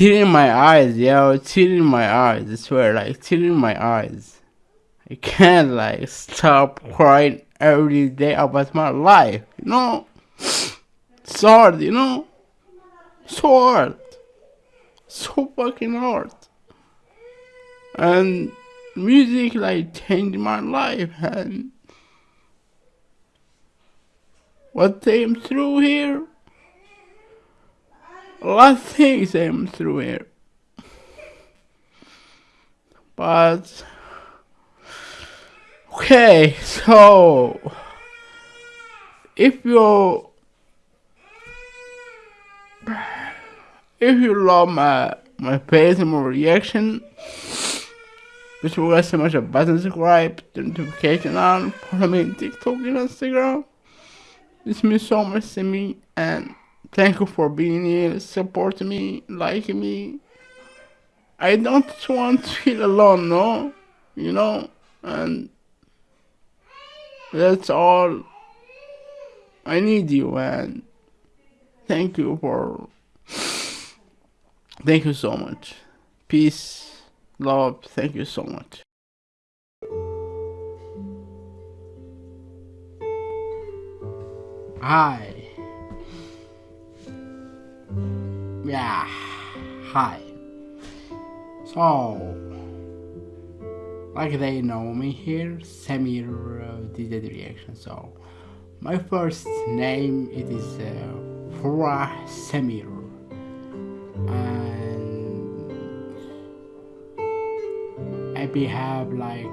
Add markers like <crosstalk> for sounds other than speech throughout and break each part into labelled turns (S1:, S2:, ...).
S1: tear in my eyes, yo, tear in my eyes. I swear, like tear in my eyes. I can't like stop crying every day about my life, you know. It's hard, you know. So hard, so fucking hard. And music like changed my life, and what came through here of things came through here. But okay, so if you if you love my my face and my reaction, just forget so much a button subscribe, the notification on, follow me on TikTok and Instagram. This means so much to me and Thank you for being here, supporting me, liking me. I don't want to feel alone, no? You know? And that's all. I need you, and thank you for. <sighs> Thank you so much. Peace, love, thank you so much. Hi. Yeah, hi. So, like they know me here, Samir uh, did the reaction. So, my first name it is uh, Farah Samir, and I be have like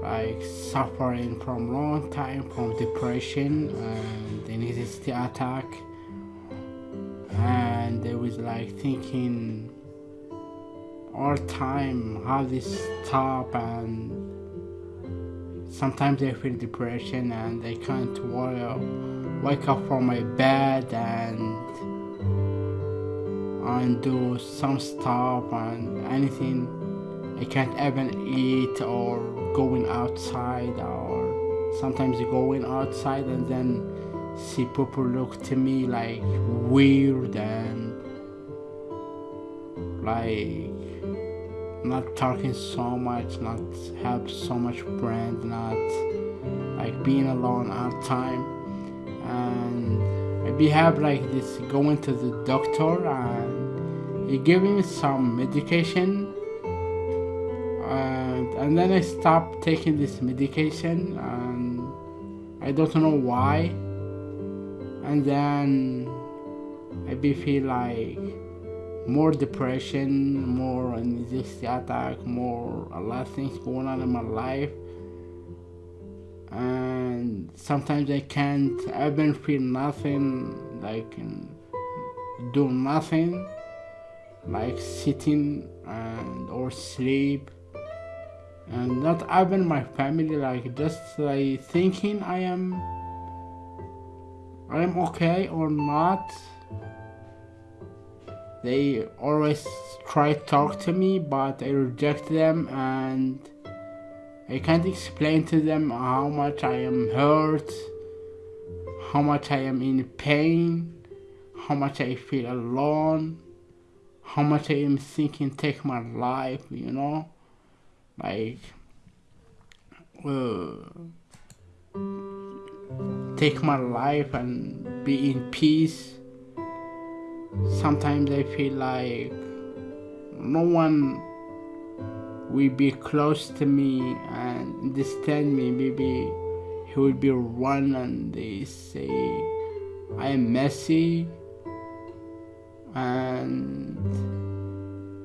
S1: like suffering from long time from depression and anxiety attack and they was like thinking all time how this stop and sometimes they feel depression and they can't wake up from my bed and and do some stuff and anything I can't even eat or going outside or sometimes going outside and then see people look to me like weird and like not talking so much, not have so much friends, not like being alone all time. And maybe have like this going to the doctor and he gave me some medication and, and then I stopped taking this medication and I don't know why and then I feel like more depression, more anxiety attack, more a lot of things going on in my life. And sometimes I can't even feel nothing, like um, do nothing, like sitting and or sleep. And not even my family, like just like thinking I am I'm okay or not. They always try to talk to me, but I reject them and I can't explain to them how much I am hurt, how much I am in pain, how much I feel alone, how much I am thinking take my life, you know? Like, uh, take my life and be in peace. Sometimes I feel like no one will be close to me and understand me. Maybe he will be one and they say I am messy and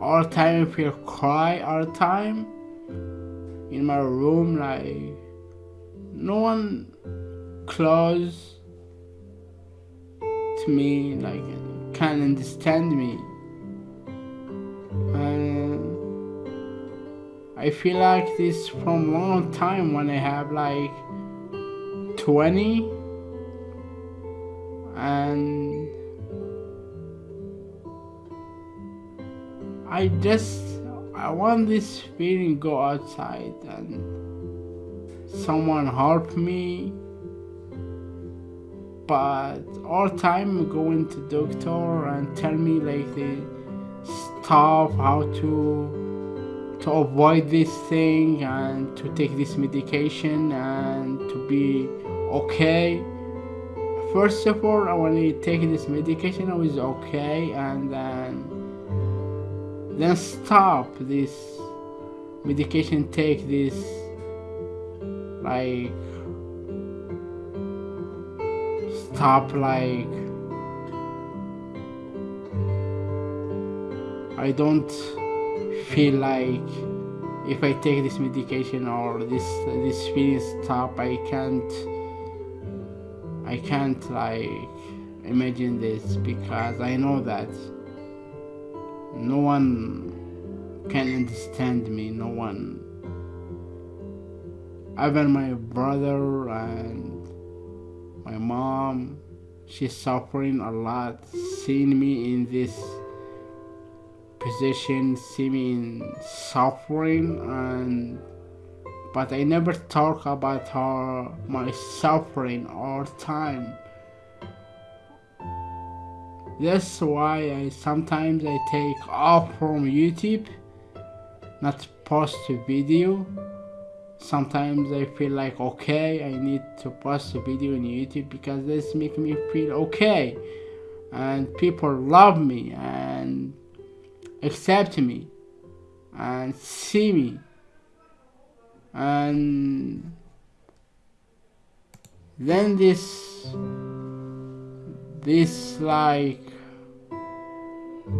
S1: all the time I feel cry all the time in my room like no one close to me, like can understand me. And I feel like this from long time when I have like 20 and I just I want this feeling go outside and someone help me but all time going to doctor and tell me like the stuff how to to avoid this thing and to take this medication and to be okay. First of all I take this medication I was okay and then then stop this medication take this like stop like I don't feel like if I take this medication or this this feeling stop I can't I can't like imagine this because I know that no one can understand me no one. Even my brother and my mom she's suffering a lot seeing me in this position see me in suffering and but I never talk about her my suffering all time. That's why I sometimes I take off from YouTube not post a video sometimes I feel like okay I need to post a video on YouTube because this make me feel okay. And people love me and accept me and see me. And then this this like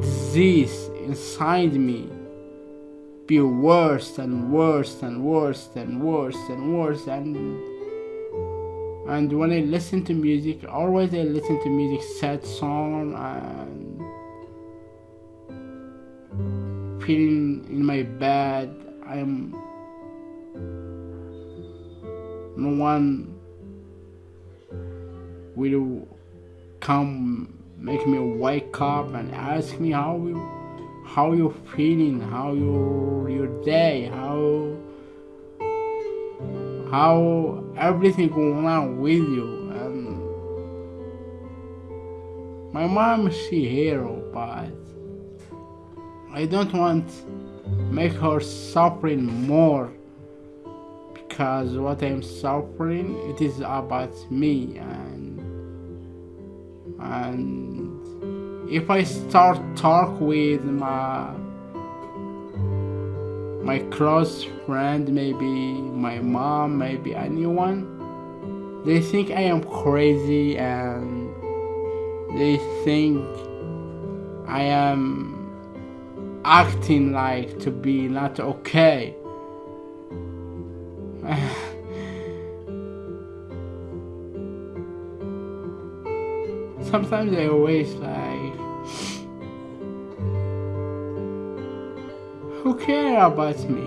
S1: disease inside me be worse and worse and worse and worse and worse. And and when I listen to music always I listen to music sad song and feeling in my bed. I'm no one will come make me wake up and ask me how you how you feeling how your your day how how everything going on with you. And my mom she hero but I don't want make her suffering more because what I'm suffering it is about me and and if I start talk with my my close friend maybe my mom maybe anyone they think I am crazy and they think I am acting like to be not okay. <laughs> Sometimes I always like who care about me.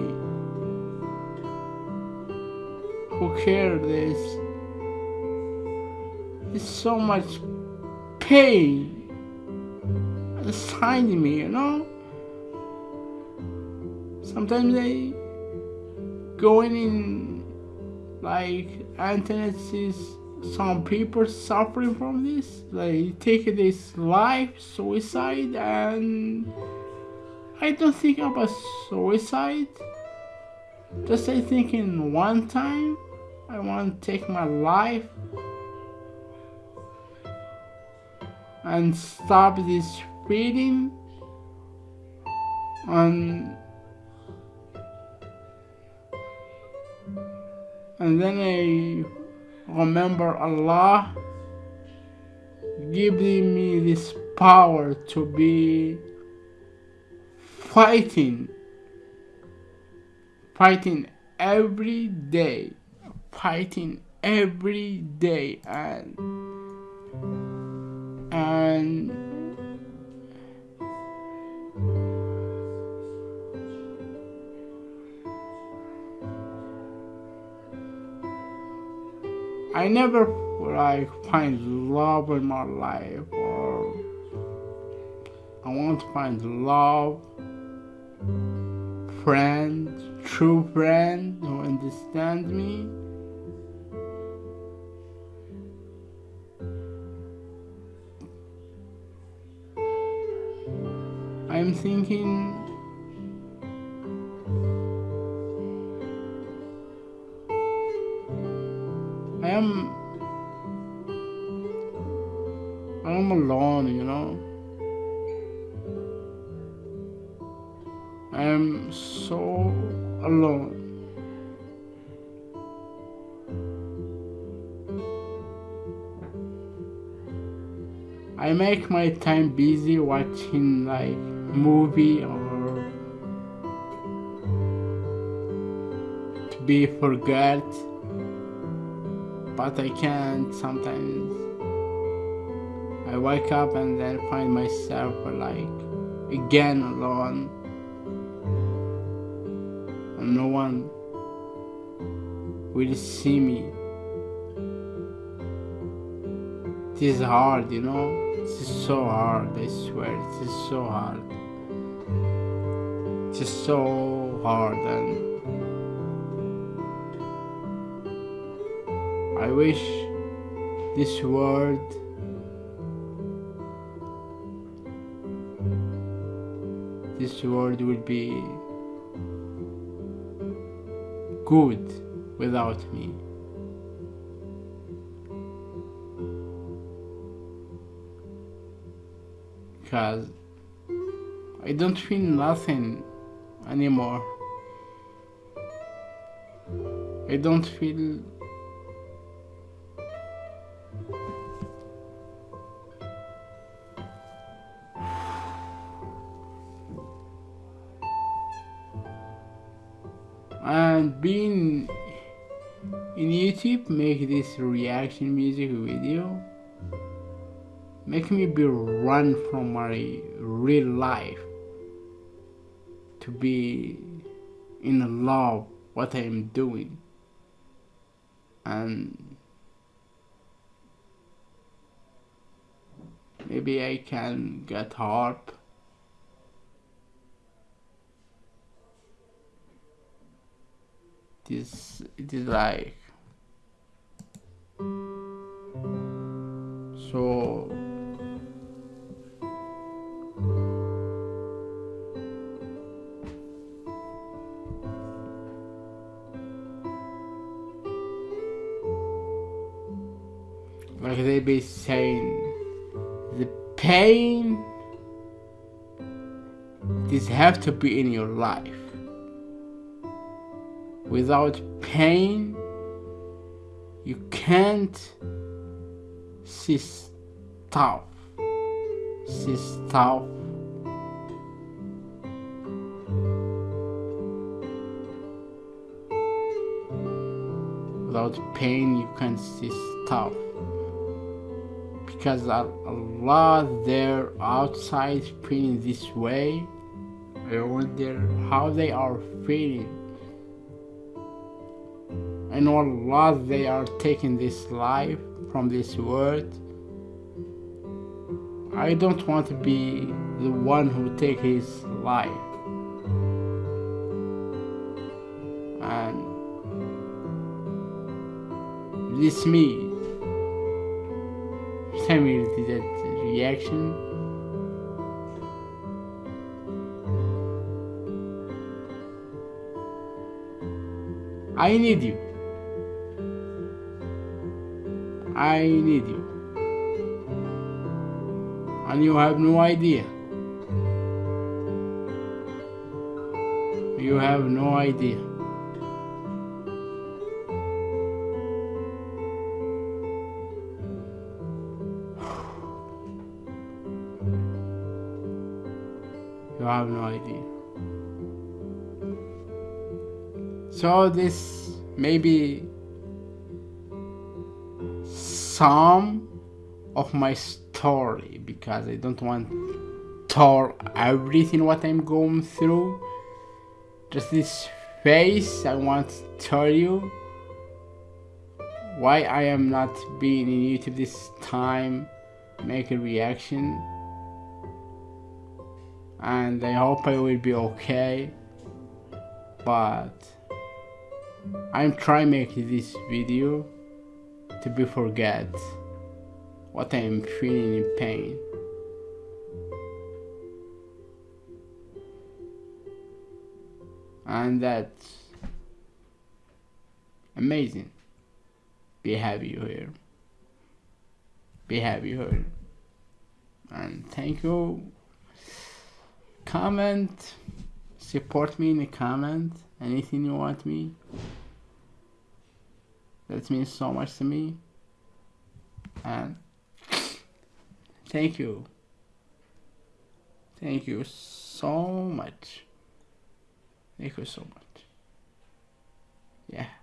S1: Who care this? There's so much pain inside me you know? Sometimes I going in like internet sees some people suffering from this they take this life suicide and I don't think about suicide. Just I think in one time I want to take my life and stop this feeling and and then I remember Allah giving me this power to be fighting fighting every day fighting every day and and I never like find love in my life or I want to find love friend, true friend who understands me. I'm thinking I make my time busy watching like movie or to be forgot. But I can't sometimes. I wake up and then find myself like again alone. And no one will see me. It is hard you know is so hard, I swear, is so hard. It's so hard and I wish this world this world would be good without me. Because I don't feel nothing anymore. I don't feel and being in YouTube make this reaction music video make me be run from my real life to be in love what I am doing. And maybe I can get help. This it is like be saying the pain this have to be in your life. Without pain you can't see stuff see stuff. Without pain you can't see stuff because a, lot there outside feeling this way. I wonder how they are feeling. I know a lot they are taking this life from this world. I don't want to be the one who take his life. And this me you did that reaction? I need you. I need you. And you have no idea. You have no idea have no idea. So this maybe some of my story because I don't want to tell everything what I'm going through. Just this face I want to tell you why I am not being in YouTube this time make a reaction and I hope I will be okay but I'm trying make this video to be forget what I am feeling in pain. And that's amazing. Be happy here. Be happy here. And thank you comment support me in the comment anything you want me. That means so much to me. And thank you. Thank you so much. Thank you so much. Yeah